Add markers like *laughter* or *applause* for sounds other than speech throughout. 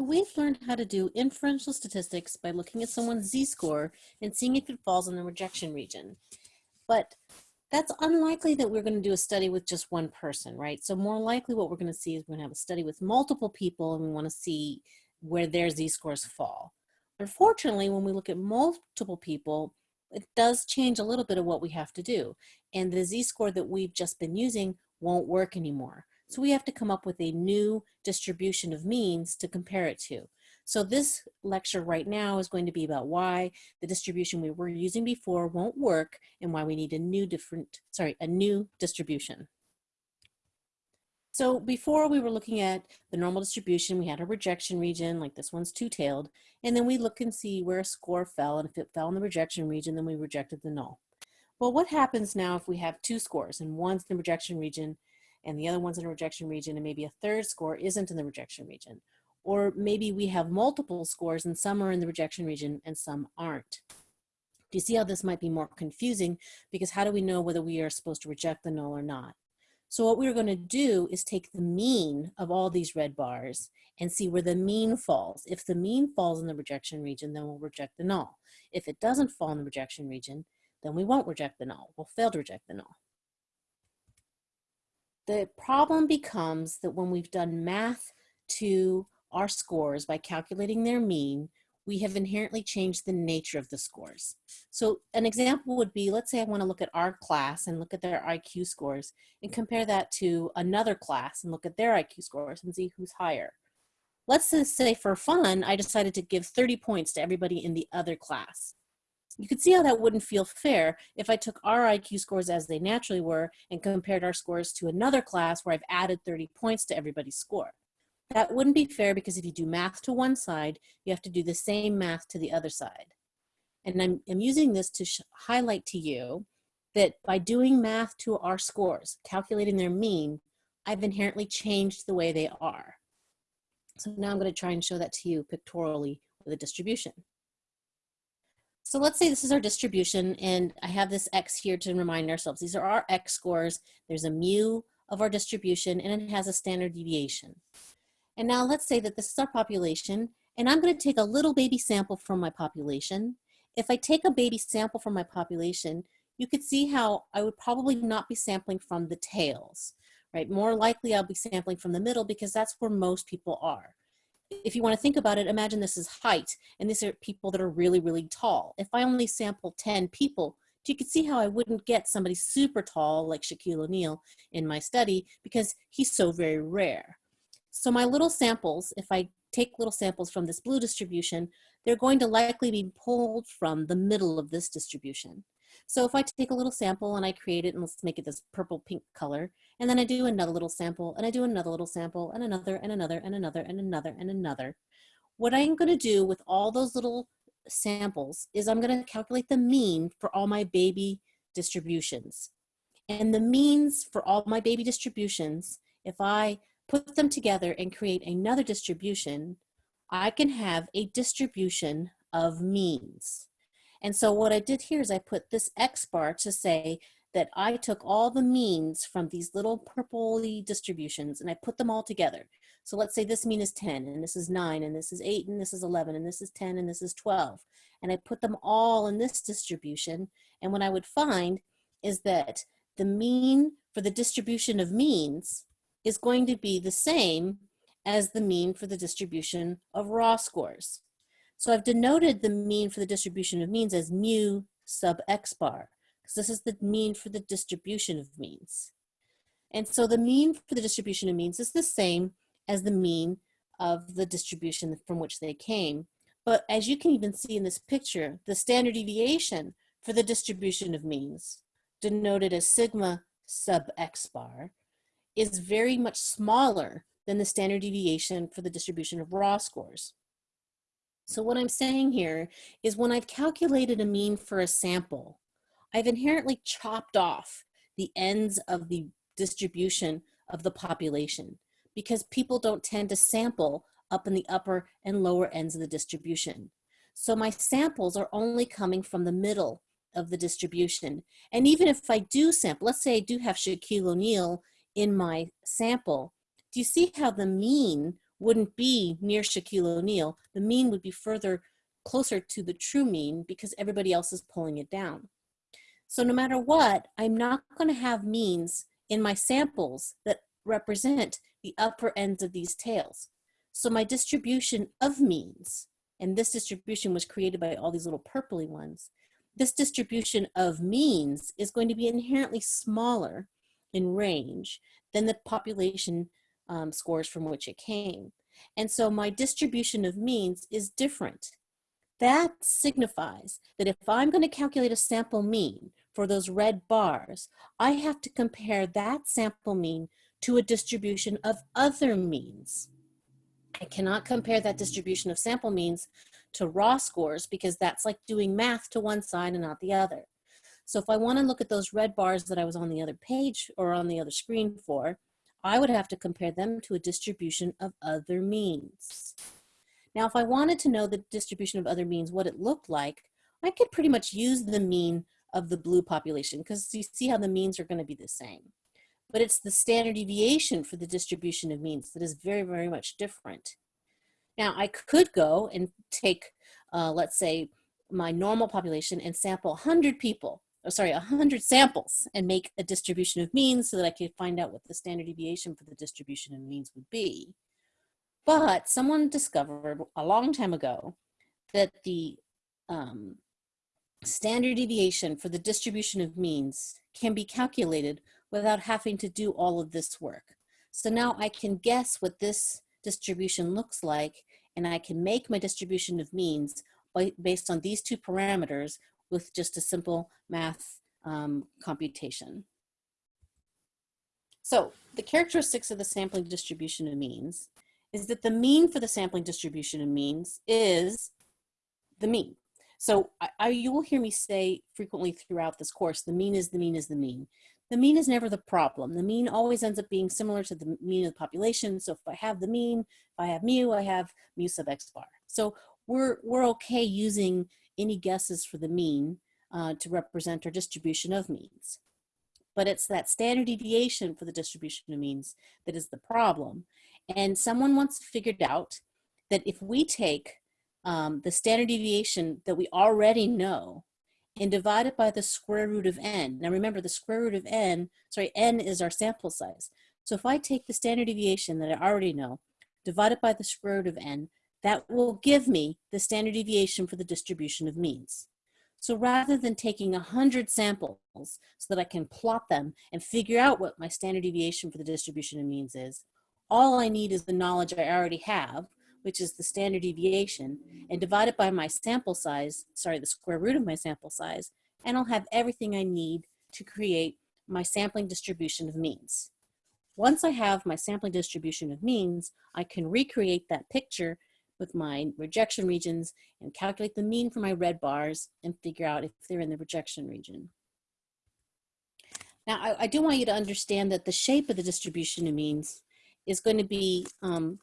So we've learned how to do inferential statistics by looking at someone's z-score and seeing if it falls in the rejection region. But that's unlikely that we're going to do a study with just one person, right? So more likely what we're going to see is we're going to have a study with multiple people and we want to see where their z-scores fall. Unfortunately, when we look at multiple people, it does change a little bit of what we have to do. And the z-score that we've just been using won't work anymore. So we have to come up with a new distribution of means to compare it to. So this lecture right now is going to be about why the distribution we were using before won't work and why we need a new different, sorry, a new distribution. So before we were looking at the normal distribution, we had a rejection region, like this one's two-tailed, and then we look and see where a score fell, and if it fell in the rejection region, then we rejected the null. Well, what happens now if we have two scores, and one's in the rejection region and the other one's in a rejection region and maybe a third score isn't in the rejection region. Or maybe we have multiple scores and some are in the rejection region and some aren't. Do you see how this might be more confusing? Because how do we know whether we are supposed to reject the null or not? So what we're gonna do is take the mean of all these red bars and see where the mean falls. If the mean falls in the rejection region, then we'll reject the null. If it doesn't fall in the rejection region, then we won't reject the null. We'll fail to reject the null. The problem becomes that when we've done math to our scores by calculating their mean, we have inherently changed the nature of the scores. So an example would be, let's say I wanna look at our class and look at their IQ scores and compare that to another class and look at their IQ scores and see who's higher. Let's just say for fun, I decided to give 30 points to everybody in the other class. You could see how that wouldn't feel fair if I took our IQ scores as they naturally were and compared our scores to another class where I've added 30 points to everybody's score. That wouldn't be fair because if you do math to one side, you have to do the same math to the other side. And I'm, I'm using this to highlight to you that by doing math to our scores, calculating their mean, I've inherently changed the way they are. So now I'm going to try and show that to you pictorially with a distribution. So let's say this is our distribution and I have this X here to remind ourselves. These are our X scores. There's a mu of our distribution and it has a standard deviation. And now let's say that this is our population and I'm gonna take a little baby sample from my population. If I take a baby sample from my population, you could see how I would probably not be sampling from the tails, right? More likely I'll be sampling from the middle because that's where most people are if you want to think about it, imagine this is height, and these are people that are really, really tall. If I only sample 10 people, you can see how I wouldn't get somebody super tall like Shaquille O'Neal in my study because he's so very rare. So my little samples, if I take little samples from this blue distribution, they're going to likely be pulled from the middle of this distribution. So if I take a little sample and I create it, and let's make it this purple pink color, and then I do another little sample, and I do another little sample, and another, and another, and another, and another, and another. What I'm gonna do with all those little samples is I'm gonna calculate the mean for all my baby distributions. And the means for all my baby distributions, if I put them together and create another distribution, I can have a distribution of means. And so what I did here is I put this X bar to say that I took all the means from these little purpley distributions and I put them all together. So let's say this mean is 10 and this is 9 and this is 8 and this is 11 and this is 10 and this is 12. And I put them all in this distribution and what I would find is that the mean for the distribution of means is going to be the same as the mean for the distribution of raw scores. So I've denoted the mean for the distribution of means as mu sub x bar, because this is the mean for the distribution of means. And so the mean for the distribution of means is the same as the mean of the distribution from which they came. But as you can even see in this picture, the standard deviation for the distribution of means, denoted as sigma sub x bar, is very much smaller than the standard deviation for the distribution of raw scores. So what I'm saying here is when I've calculated a mean for a sample, I've inherently chopped off the ends of the distribution of the population because people don't tend to sample up in the upper and lower ends of the distribution. So my samples are only coming from the middle of the distribution. And even if I do sample, let's say I do have Shaquille O'Neal in my sample, do you see how the mean wouldn't be near Shaquille O'Neal. The mean would be further closer to the true mean because everybody else is pulling it down. So no matter what, I'm not gonna have means in my samples that represent the upper ends of these tails. So my distribution of means, and this distribution was created by all these little purpley ones, this distribution of means is going to be inherently smaller in range than the population um, scores from which it came. And so my distribution of means is different. That signifies that if I'm going to calculate a sample mean for those red bars, I have to compare that sample mean to a distribution of other means. I cannot compare that distribution of sample means to raw scores because that's like doing math to one side and not the other. So if I want to look at those red bars that I was on the other page or on the other screen for, I would have to compare them to a distribution of other means. Now, if I wanted to know the distribution of other means, what it looked like, I could pretty much use the mean of the blue population because you see how the means are going to be the same. But it's the standard deviation for the distribution of means that is very, very much different. Now, I could go and take, uh, let's say, my normal population and sample 100 people oh, sorry, 100 samples and make a distribution of means so that I could find out what the standard deviation for the distribution of means would be. But someone discovered a long time ago that the um, standard deviation for the distribution of means can be calculated without having to do all of this work. So now I can guess what this distribution looks like and I can make my distribution of means based on these two parameters with just a simple math um, computation. So the characteristics of the sampling distribution of means is that the mean for the sampling distribution of means is the mean. So I, I, you will hear me say frequently throughout this course, the mean is the mean is the mean. The mean is never the problem. The mean always ends up being similar to the mean of the population. So if I have the mean, if I have mu, I have mu sub x bar. So we're, we're okay using any guesses for the mean uh, to represent our distribution of means. But it's that standard deviation for the distribution of means that is the problem. And someone once figured out that if we take um, the standard deviation that we already know and divide it by the square root of n. Now remember the square root of n, sorry, n is our sample size. So if I take the standard deviation that I already know, divide it by the square root of n, that will give me the standard deviation for the distribution of means. So rather than taking 100 samples so that I can plot them and figure out what my standard deviation for the distribution of means is, all I need is the knowledge I already have, which is the standard deviation, and divide it by my sample size, sorry, the square root of my sample size, and I'll have everything I need to create my sampling distribution of means. Once I have my sampling distribution of means, I can recreate that picture with my rejection regions and calculate the mean for my red bars and figure out if they're in the rejection region. Now, I, I do want you to understand that the shape of the distribution of means is going to be um,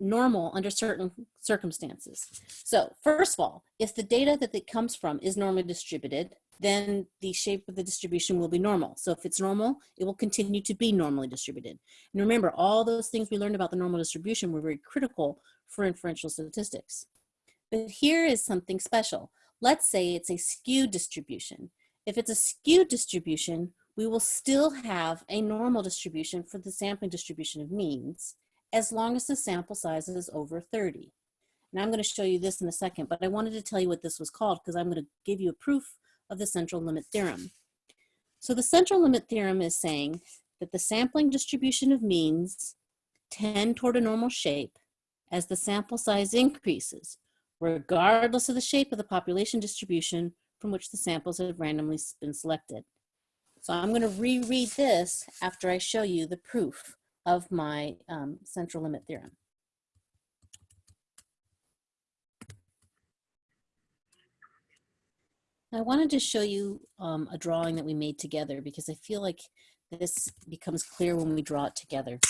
normal under certain circumstances. So first of all, if the data that it comes from is normally distributed, then the shape of the distribution will be normal. So if it's normal, it will continue to be normally distributed. And remember, all those things we learned about the normal distribution were very critical for inferential statistics. But here is something special. Let's say it's a skewed distribution. If it's a skewed distribution, we will still have a normal distribution for the sampling distribution of means, as long as the sample size is over 30. And I'm going to show you this in a second, but I wanted to tell you what this was called because I'm going to give you a proof of the central limit theorem. So the central limit theorem is saying that the sampling distribution of means tend toward a normal shape as the sample size increases, regardless of the shape of the population distribution from which the samples have randomly been selected. So I'm going to reread this after I show you the proof of my um, central limit theorem. I wanted to show you um, a drawing that we made together because I feel like this becomes clear when we draw it together.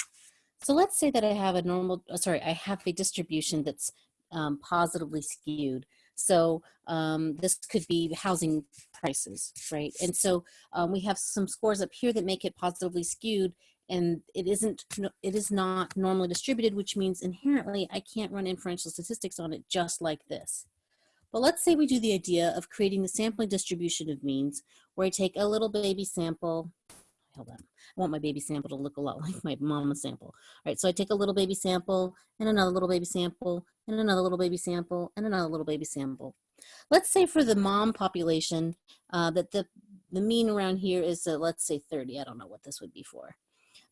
So let's say that I have a normal, uh, sorry, I have a distribution that's um, positively skewed. So um, this could be housing prices, right? And so um, we have some scores up here that make it positively skewed and it isn't, it is not normally distributed, which means inherently I can't run inferential statistics on it just like this. But let's say we do the idea of creating the sampling distribution of means where I take a little baby sample. Hold on. I want my baby sample to look a lot *laughs* like my mama sample. All right, so I take a little baby sample and another little baby sample and another little baby sample and another little baby sample. Let's say for the mom population uh, that the, the mean around here is, uh, let's say 30. I don't know what this would be for.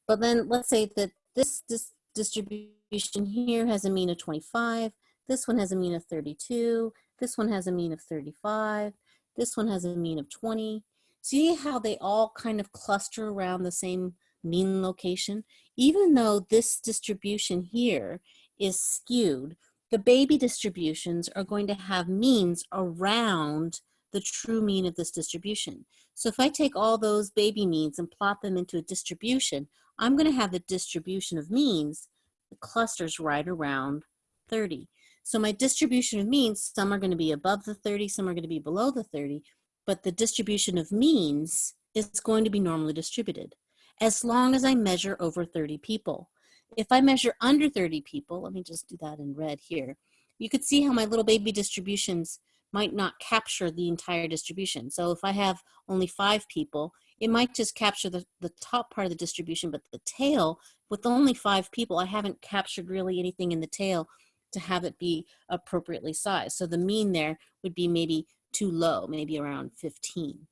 But then let's say that this, this distribution here has a mean of 25. This one has a mean of 32. This one has a mean of 35. This one has a mean of 20. See how they all kind of cluster around the same mean location? Even though this distribution here is skewed, the baby distributions are going to have means around the true mean of this distribution. So if I take all those baby means and plot them into a distribution, I'm going to have the distribution of means, the clusters right around 30. So my distribution of means, some are going to be above the 30, some are going to be below the 30, but the distribution of means is going to be normally distributed as long as I measure over 30 people. If I measure under 30 people, let me just do that in red here, you could see how my little baby distributions might not capture the entire distribution. So if I have only five people, it might just capture the, the top part of the distribution, but the tail, with only five people, I haven't captured really anything in the tail to have it be appropriately sized. So the mean there would be maybe too low, maybe around 15.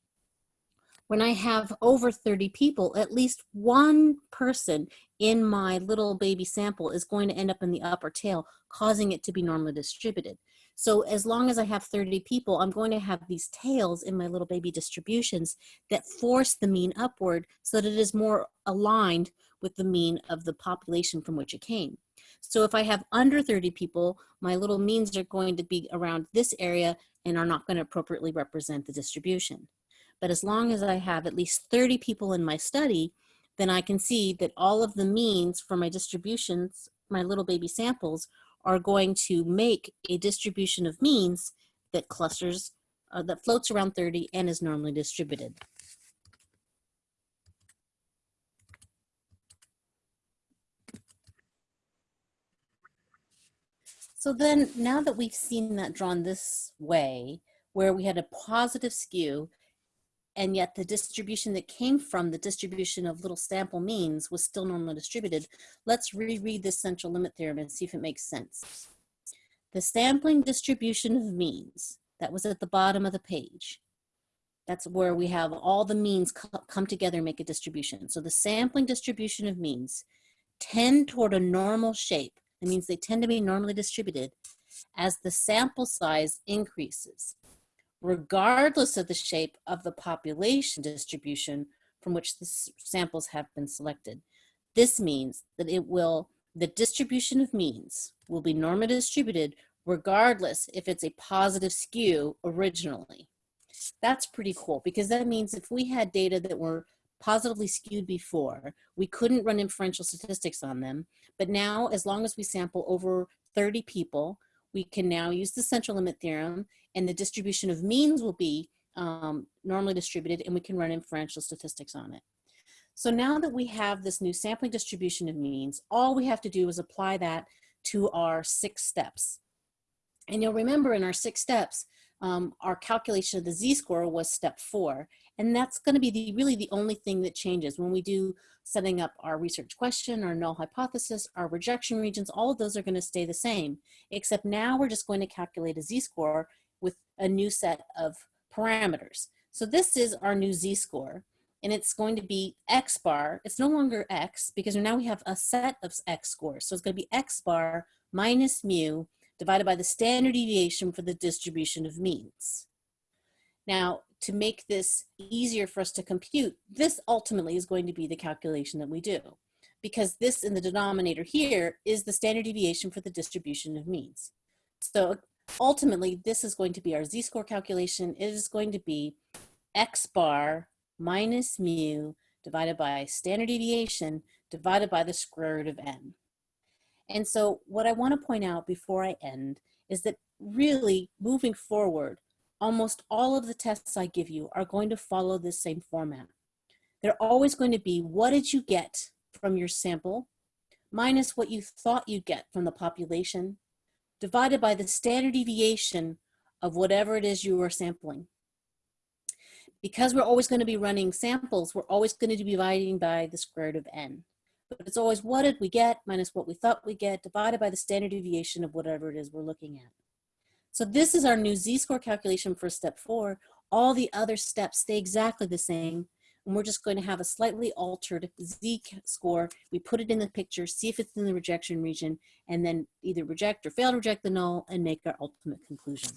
When I have over 30 people, at least one person in my little baby sample is going to end up in the upper tail, causing it to be normally distributed. So as long as I have 30 people, I'm going to have these tails in my little baby distributions that force the mean upward so that it is more aligned with the mean of the population from which it came. So if I have under 30 people, my little means are going to be around this area and are not going to appropriately represent the distribution. But as long as I have at least 30 people in my study, then I can see that all of the means for my distributions, my little baby samples, are going to make a distribution of means that clusters, uh, that floats around 30 and is normally distributed. So then now that we've seen that drawn this way, where we had a positive skew, and yet the distribution that came from the distribution of little sample means was still normally distributed, let's reread this central limit theorem and see if it makes sense. The sampling distribution of means, that was at the bottom of the page. That's where we have all the means come together and make a distribution. So the sampling distribution of means tend toward a normal shape it means they tend to be normally distributed as the sample size increases, regardless of the shape of the population distribution from which the samples have been selected. This means that it will, the distribution of means will be normally distributed regardless if it's a positive skew originally. That's pretty cool because that means if we had data that were positively skewed before. We couldn't run inferential statistics on them, but now as long as we sample over 30 people, we can now use the central limit theorem and the distribution of means will be um, normally distributed and we can run inferential statistics on it. So now that we have this new sampling distribution of means, all we have to do is apply that to our six steps. And you'll remember in our six steps, um, our calculation of the z-score was step four. And that's going to be the, really the only thing that changes when we do setting up our research question, our null hypothesis, our rejection regions, all of those are going to stay the same, except now we're just going to calculate a z-score with a new set of parameters. So this is our new z-score and it's going to be x bar. It's no longer x because now we have a set of x scores. So it's going to be x bar minus mu divided by the standard deviation for the distribution of means. Now, to make this easier for us to compute, this ultimately is going to be the calculation that we do because this in the denominator here is the standard deviation for the distribution of means. So ultimately, this is going to be our z-score calculation. It is going to be x bar minus mu divided by standard deviation divided by the square root of n. And so what I want to point out before I end is that really moving forward, almost all of the tests I give you are going to follow this same format. They're always going to be, what did you get from your sample minus what you thought you'd get from the population divided by the standard deviation of whatever it is you are sampling. Because we're always going to be running samples, we're always going to be dividing by the square root of n. But it's always what did we get minus what we thought we get divided by the standard deviation of whatever it is we're looking at. So this is our new z-score calculation for step four. All the other steps stay exactly the same. And we're just going to have a slightly altered z-score. We put it in the picture, see if it's in the rejection region, and then either reject or fail to reject the null and make our ultimate conclusion.